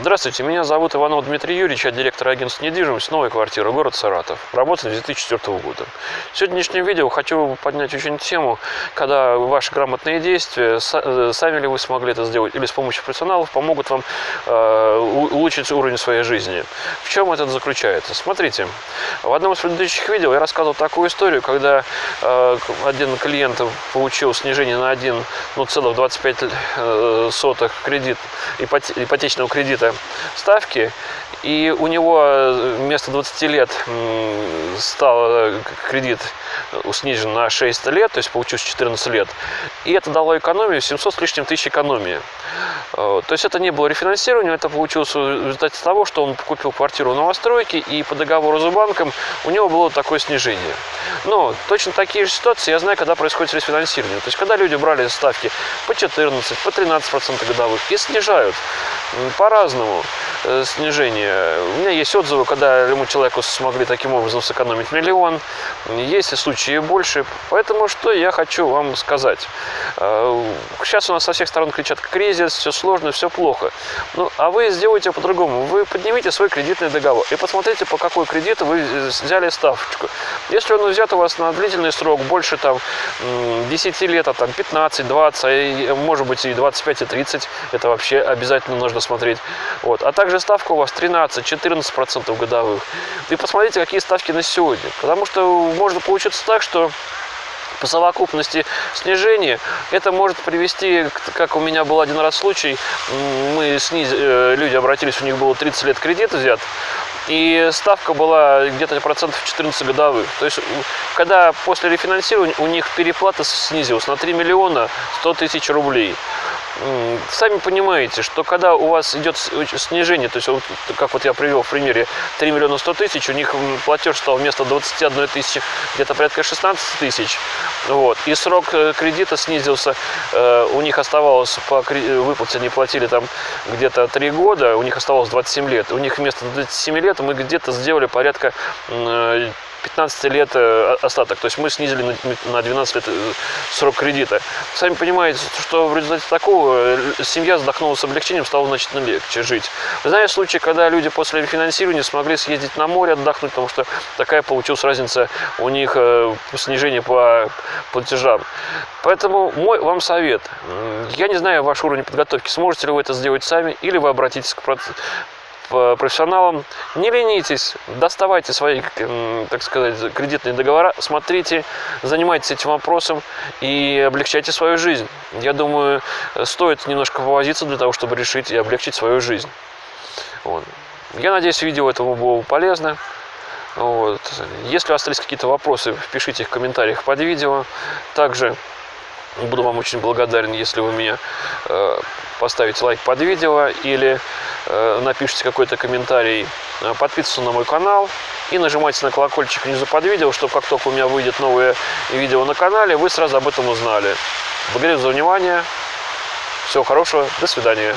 Здравствуйте, меня зовут Иванов Дмитрий Юрьевич, я директор агентства недвижимости «Новая квартира», город Саратов. Работаю с 2004 года. В сегодняшнем видео хочу поднять очень тему, когда ваши грамотные действия, э, сами ли вы смогли это сделать, или с помощью профессионалов помогут вам э, улучшить уровень своей жизни. В чем это заключается? Смотрите, в одном из предыдущих видео я рассказывал такую историю, когда э, один клиент получил снижение на 1,25 ну, кредит, ипотечного кредита какие ставки, и у него э, вместо 20 лет стал э, кредит снижен на 6 лет, то есть получилось 14 лет, и это дало экономию 700 с лишним тысяч экономии. То есть это не было рефинансирование, это получилось в результате того, что он купил квартиру в новостройке, и по договору с банком у него было такое снижение. Но точно такие же ситуации я знаю, когда происходит рефинансирование. То есть когда люди брали ставки по 14, по 13% годовых и снижают по-разному снижение. У меня есть отзывы, когда ему человеку смогли таким образом сэкономить миллион. Есть и случаи больше. Поэтому что я хочу вам сказать. Э, сейчас у нас со всех сторон кричат кризис, все сложно, все плохо. Ну, а вы сделаете по-другому. Вы поднимите свой кредитный договор и посмотрите, по какой кредиту вы взяли ставочку. Если он взят у вас на длительный срок, больше там 10 лет, а там 15, 20, может быть и 25, и 30, это вообще обязательно нужно смотреть. Вот. А также ставка у вас 13-14% годовых. И посмотрите, какие ставки на сегодня. Потому что может получиться так, что по совокупности снижения это может привести, как у меня был один раз случай, мы снизили, э, люди обратились, у них было 30 лет кредит взят, и ставка была где-то процентов 14 годовых. То есть, когда после рефинансирования у них переплата снизилась на 3 миллиона 100 тысяч рублей сами понимаете, что когда у вас идет снижение, то есть, вот, как вот я привел в примере 3 миллиона 100 тысяч, у них платеж стал вместо 21 тысячи где-то порядка 16 тысяч, вот, и срок э, кредита снизился, э, у них оставалось по выплате, они платили там где-то 3 года, у них оставалось 27 лет, у них вместо 27 лет мы где-то сделали порядка 15 лет э, остаток. То есть мы снизили на 12 лет э, срок кредита. Сами понимаете, что в результате такого э, семья вздохнула с облегчением, стало значительно легче жить. Знаю случаи, когда люди после рефинансирования смогли съездить на море отдохнуть, потому что такая получилась разница у них снижение по платежам. Поэтому мой вам совет. Я не знаю ваш уровень подготовки, сможете ли вы это сделать сами, или вы обратитесь к профессионалам. Не ленитесь, доставайте свои, так сказать, кредитные договора, смотрите, занимайтесь этим вопросом и облегчайте свою жизнь. Я думаю, стоит немножко повозиться для того, чтобы решить и облегчить свою жизнь. Вот. Я надеюсь, видео этому было полезно. Вот. Если остались какие-то вопросы, пишите их в комментариях под видео. Также буду вам очень благодарен, если вы меня э, поставите лайк под видео или э, напишите какой-то комментарий, э, подписывайтесь на мой канал и нажимайте на колокольчик внизу под видео, чтобы как только у меня выйдет новое видео на канале, вы сразу об этом узнали. Благодарю за внимание. Всего хорошего. До свидания.